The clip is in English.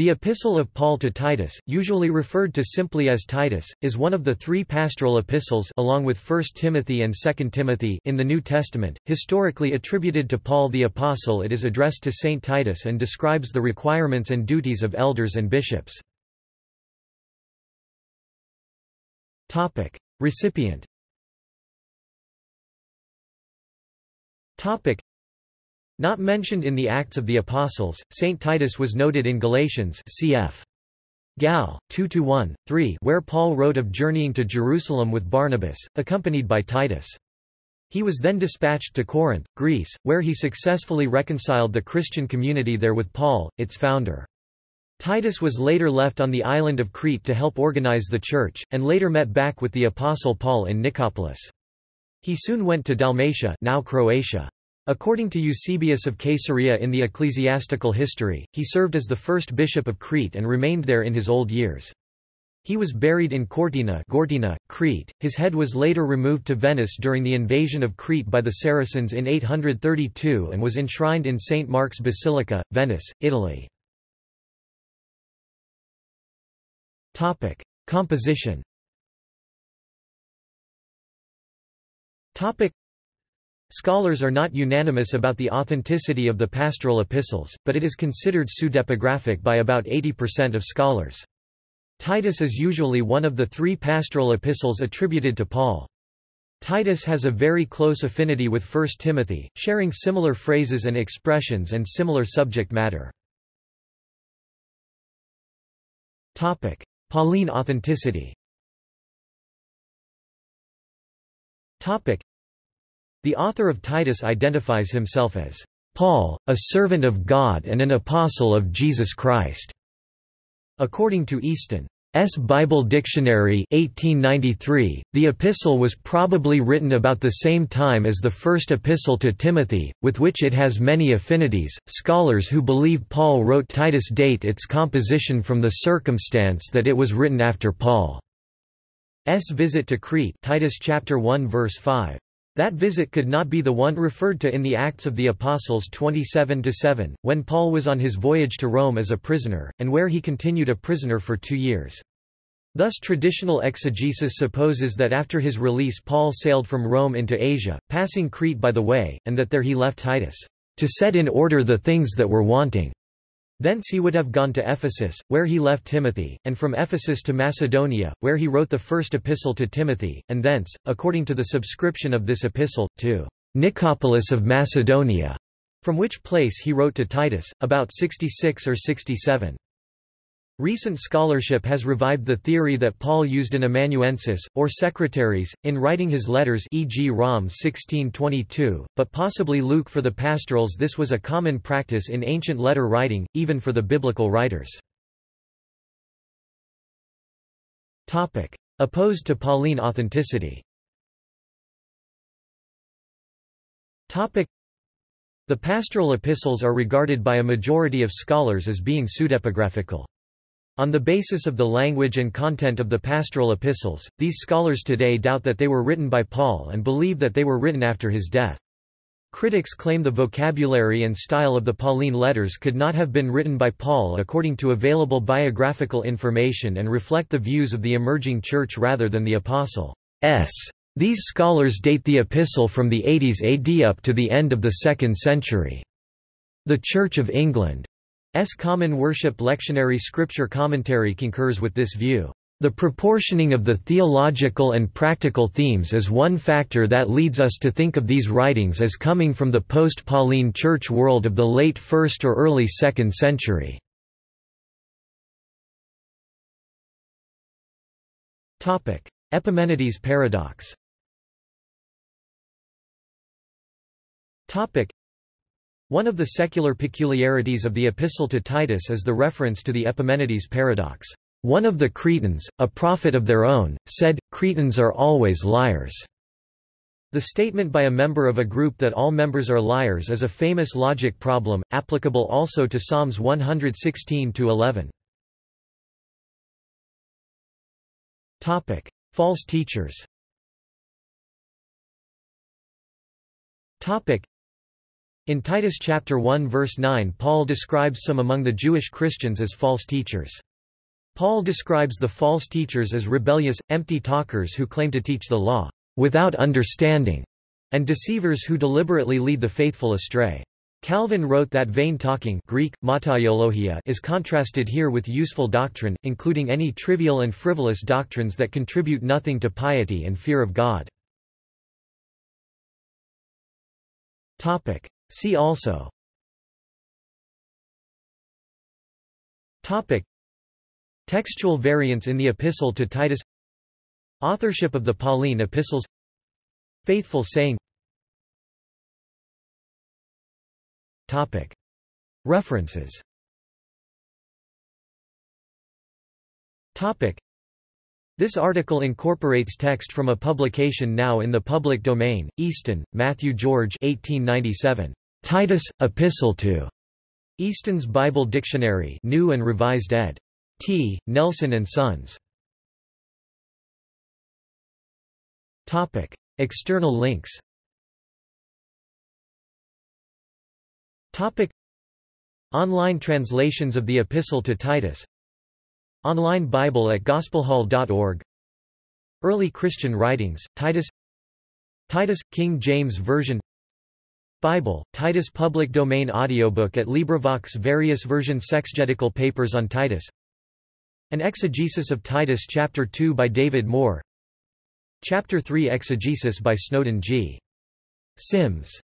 The Epistle of Paul to Titus, usually referred to simply as Titus, is one of the three pastoral epistles along with 1 Timothy and 2 Timothy in the New Testament, historically attributed to Paul the Apostle. It is addressed to Saint Titus and describes the requirements and duties of elders and bishops. Recipient not mentioned in the Acts of the Apostles, St. Titus was noted in Galatians cf. Gal. 2–1, 3 where Paul wrote of journeying to Jerusalem with Barnabas, accompanied by Titus. He was then dispatched to Corinth, Greece, where he successfully reconciled the Christian community there with Paul, its founder. Titus was later left on the island of Crete to help organize the church, and later met back with the Apostle Paul in Nicopolis. He soon went to Dalmatia now Croatia. According to Eusebius of Caesarea in the Ecclesiastical History, he served as the first bishop of Crete and remained there in his old years. He was buried in Cortyna Gortyna, Crete. His head was later removed to Venice during the invasion of Crete by the Saracens in 832 and was enshrined in St. Mark's Basilica, Venice, Italy. Topic: Composition. Topic: Scholars are not unanimous about the authenticity of the pastoral epistles, but it is considered pseudepigraphic by about 80% of scholars. Titus is usually one of the three pastoral epistles attributed to Paul. Titus has a very close affinity with 1 Timothy, sharing similar phrases and expressions and similar subject matter. Topic: Pauline authenticity the author of Titus identifies himself as Paul, a servant of God and an apostle of Jesus Christ. According to Easton's Bible Dictionary 1893, the epistle was probably written about the same time as the first epistle to Timothy, with which it has many affinities. Scholars who believe Paul wrote Titus date its composition from the circumstance that it was written after Paul's visit to Crete Titus chapter 1 verse 5. That visit could not be the one referred to in the Acts of the Apostles 27–7, when Paul was on his voyage to Rome as a prisoner, and where he continued a prisoner for two years. Thus traditional exegesis supposes that after his release Paul sailed from Rome into Asia, passing Crete by the way, and that there he left Titus, to set in order the things that were wanting. Thence he would have gone to Ephesus, where he left Timothy, and from Ephesus to Macedonia, where he wrote the first epistle to Timothy, and thence, according to the subscription of this epistle, to Nicopolis of Macedonia, from which place he wrote to Titus, about 66 or 67. Recent scholarship has revived the theory that Paul used an amanuensis, or secretaries, in writing his letters e.g. Rom 1622, but possibly Luke for the pastorals this was a common practice in ancient letter writing, even for the biblical writers. Opposed to Pauline authenticity The pastoral epistles are regarded by a majority of scholars as being pseudepigraphical. On the basis of the language and content of the pastoral epistles, these scholars today doubt that they were written by Paul and believe that they were written after his death. Critics claim the vocabulary and style of the Pauline letters could not have been written by Paul according to available biographical information and reflect the views of the emerging church rather than the apostle's. These scholars date the epistle from the 80s AD up to the end of the 2nd century. The Church of England S. Common Worship Lectionary Scripture Commentary concurs with this view. The proportioning of the theological and practical themes is one factor that leads us to think of these writings as coming from the post-Pauline church world of the late 1st or early 2nd century. Epimenides paradox one of the secular peculiarities of the Epistle to Titus is the reference to the Epimenides paradox. One of the Cretans, a prophet of their own, said, Cretans are always liars. The statement by a member of a group that all members are liars is a famous logic problem, applicable also to Psalms 116-11. False teachers In Titus chapter 1 verse 9 Paul describes some among the Jewish Christians as false teachers. Paul describes the false teachers as rebellious, empty talkers who claim to teach the law without understanding, and deceivers who deliberately lead the faithful astray. Calvin wrote that vain talking Greek, is contrasted here with useful doctrine, including any trivial and frivolous doctrines that contribute nothing to piety and fear of God. See also. Topic. Textual variants in the Epistle to Titus. Authorship of the Pauline epistles. Faithful saying. Topic. References. Topic. This article incorporates text from a publication now in the public domain, Easton, Matthew George 1897. Titus, Epistle to Easton's Bible Dictionary New and Revised ed. T. Nelson and Sons. Topic. External links Topic. Online translations of the Epistle to Titus Online Bible at gospelhall.org Early Christian writings, Titus Titus, King James Version Bible, Titus Public Domain Audiobook at LibriVox Various versions Exegetical Papers on Titus. An Exegesis of Titus Chapter 2 by David Moore. Chapter 3 Exegesis by Snowden G. Sims